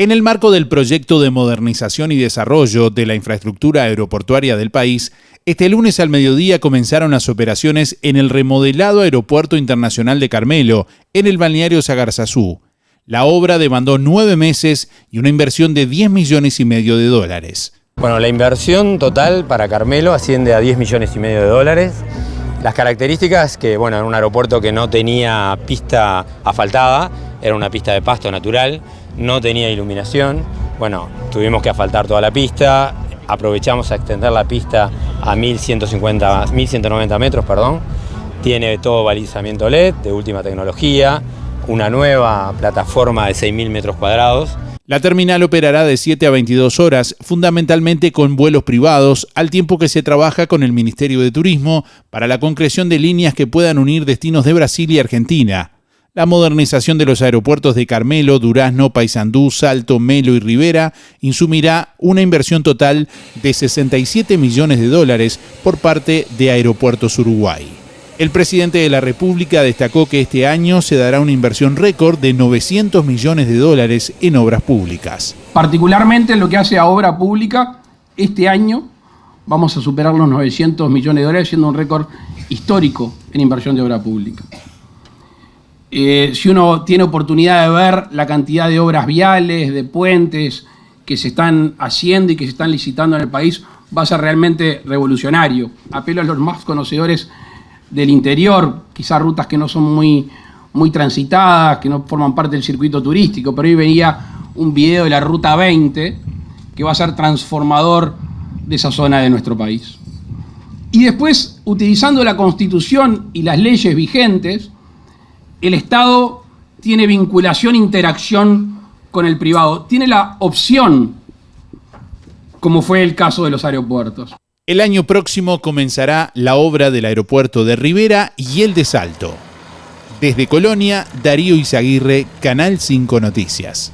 En el marco del proyecto de modernización y desarrollo de la infraestructura aeroportuaria del país, este lunes al mediodía comenzaron las operaciones en el remodelado Aeropuerto Internacional de Carmelo, en el balneario Sagarzazú. La obra demandó nueve meses y una inversión de 10 millones y medio de dólares. Bueno, la inversión total para Carmelo asciende a 10 millones y medio de dólares. Las características que, bueno, era un aeropuerto que no tenía pista asfaltada, era una pista de pasto natural, no tenía iluminación. Bueno, tuvimos que asfaltar toda la pista, aprovechamos a extender la pista a 1150, 1190 metros, perdón. Tiene todo balizamiento LED de última tecnología, una nueva plataforma de 6.000 metros cuadrados. La terminal operará de 7 a 22 horas, fundamentalmente con vuelos privados, al tiempo que se trabaja con el Ministerio de Turismo para la concreción de líneas que puedan unir destinos de Brasil y Argentina. La modernización de los aeropuertos de Carmelo, Durazno, Paysandú, Salto, Melo y Rivera insumirá una inversión total de 67 millones de dólares por parte de Aeropuertos Uruguay. El presidente de la República destacó que este año se dará una inversión récord de 900 millones de dólares en obras públicas. Particularmente en lo que hace a obra pública, este año vamos a superar los 900 millones de dólares, siendo un récord histórico en inversión de obra pública. Eh, si uno tiene oportunidad de ver la cantidad de obras viales, de puentes que se están haciendo y que se están licitando en el país, va a ser realmente revolucionario. Apelo a los más conocedores del interior, quizás rutas que no son muy, muy transitadas, que no forman parte del circuito turístico, pero hoy venía un video de la Ruta 20 que va a ser transformador de esa zona de nuestro país. Y después, utilizando la Constitución y las leyes vigentes, el Estado tiene vinculación interacción con el privado, tiene la opción, como fue el caso de los aeropuertos. El año próximo comenzará la obra del aeropuerto de Rivera y el de Salto. Desde Colonia, Darío Izaguirre, Canal 5 Noticias.